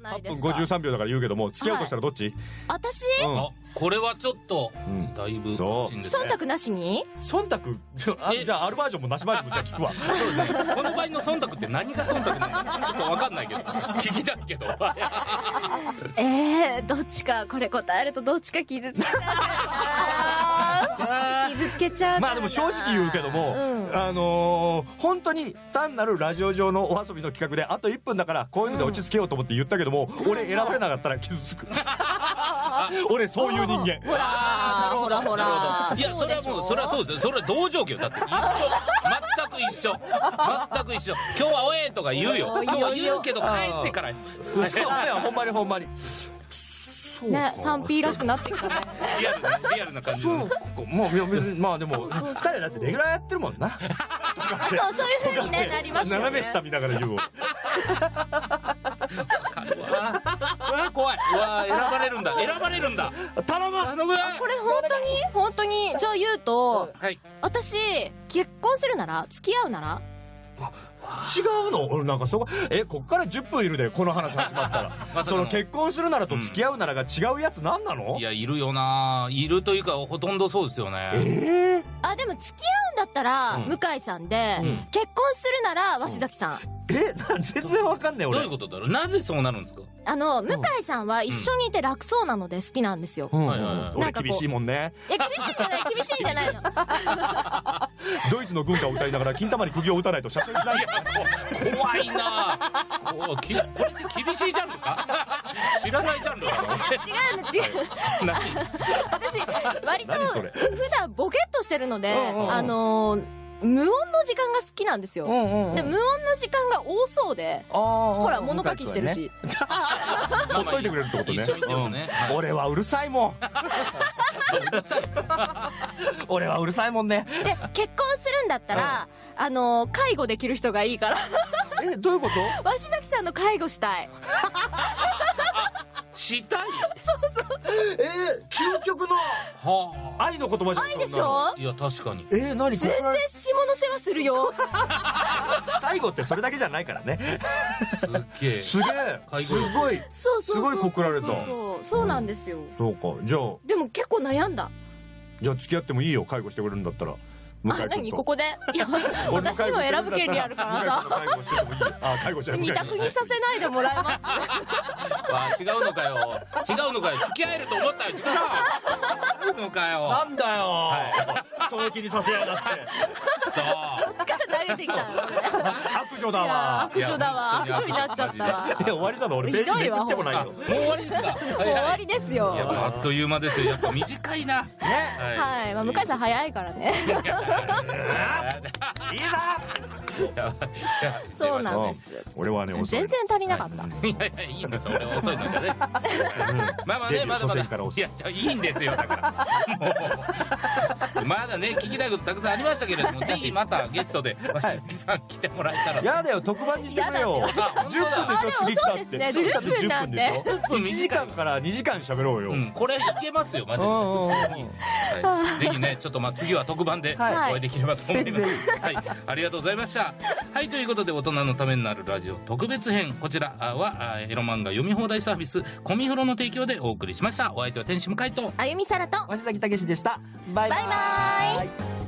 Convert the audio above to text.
ないで8分すか53秒だから言うけども、付き合うとしたらどっち、私？うん。あこれはちょっとうん。だいぶそう。ね。忖度なしに？忖度？じゃあ、アルバージョンもなしバージョンもじゃあ聞くわ。そうですね。この場合の忖度って何が忖度なのか？ちょっと分かんないけど。聞きたいけど。えー、どっちかこれ答えるとどっちか傷つけちゃう傷つけちゃうまあでも正直言うけども、うん。あのー本当に単なるラジオ上のお遊びの企画で、あと1分だから、こういうので落ち着けようと思って言ったけども、俺選ばれなかったら傷つく。俺そういう人間。ほらほらほら。いやそれはもうそれはそうですよ。それは同条件よだって。一緒。全く一緒。全く一緒。今日はおえとか言うよ。今日は言うけど帰ってから。そうい。やほんまにほんまに。ね 3P らしくなってきたね。リアルなリアルな感じの。そうか。もう、いや別に、まあでも、二人だってレギュラーやってるもんな。あそうそういう風にねなりますよね。斜め下見ながら言うい。うわ選ばれるんだ。選ばれるんだ。頼む。頼む。これ本当に？本当に？じゃあ言うとはい。私結婚するなら付き合うなら？違うの？俺なんかそこ、え、こっから10分いるで、この話始まったら。まさかの。その結婚するならと付き合うならが違うやつ何なの？いやいるよな。いるというかほとんどそうですよね。ええあでも付き合うんだったらうん。向井さんで、うん。結婚するなら鷲崎さん、え、な全然わかんねえ俺。どういうことだろう？なぜそうなるんですか？あの向井さんは一緒にいて楽そうなので好きなんですよ、うん。はいはいはい。なんかこう。俺厳しいもんね。いや厳しいんじゃない厳しいんじゃないの。ドイツの軍歌を歌いながら金玉に釘を打たないと射精しないよ。怖いな。こうきこれって厳しいジャンルか？知らないジャンルだな違うの違う何？私割と普段ボケっとしてるので、うんうんうん。あのー無音の時間が好きなんですよ、んで無音の時間が多そうでほほら物書きしてる。し、ほっといてくれるってことね。ね。はい。俺はうるさいもん。俺はうるさいもんね。で結婚するんだったら、あのー介護できる人がいいから。え、どういうこと？鷲崎さんの介護したいしたい え究極のは愛の言葉じゃん。愛でしょ？あいや確かにえー、何？こ全れ然下の世話するよ 介護ってそれだけじゃないからね。すっげえすげえ。介護すごい。そうそうそうそうすごい告られたそうそうそうなんですよ、そうか。じゃあ、でも結構悩んだじゃあ付き合ってもいいよ。介護してくれるんだったら。向井あ君と。何？ここで？いや私にも選ぶ権利あるから。さ介護二よ。択にさせないでもらえます。あ違うのかよ。違うのかよ。付き合えると思ったよ違うのかよ。なんだよ、そうい。う気にさせやがって。そう。力投げてきた悪女だいやわ。悪女だわ。悪女になっちゃったわ。え、終わりなの。俺ページめくってもないの。あもう終わりですかもう終わりですよ。やっぱあっという間ですよ。やっぱ短いな。ね。はい、まあ、向井さん早いからね。いいさそうなんです。俺はね、全然足りなかった、い。やいやいいんですよ。俺遅いのじゃないですまあまあねまだま初戦から遅い。だいやいいんですよだからまだね聞きたいことたくさんありましたけれどもぜひまたゲストで鷲崎さん来てもらえたらやだよ、特番にしてくれよ。やだって10分でしょ、次来たって。次来たって10分で。しょ？10分1時間から2時間喋ろうよ。うん、これいけますよマジで。普通に、はい、ぜひねちょっとまあ次は特番でおはい。会いできればと思います、ぜはい、ありがとうございました。はいということで大人のためになるラジオ特別編。こちらはあエロ漫画読み放題サービスコミフロの提供でお送りしました。お相手は天使向井と。あゆみさらと。鷲崎武でした。バイバイ。はい。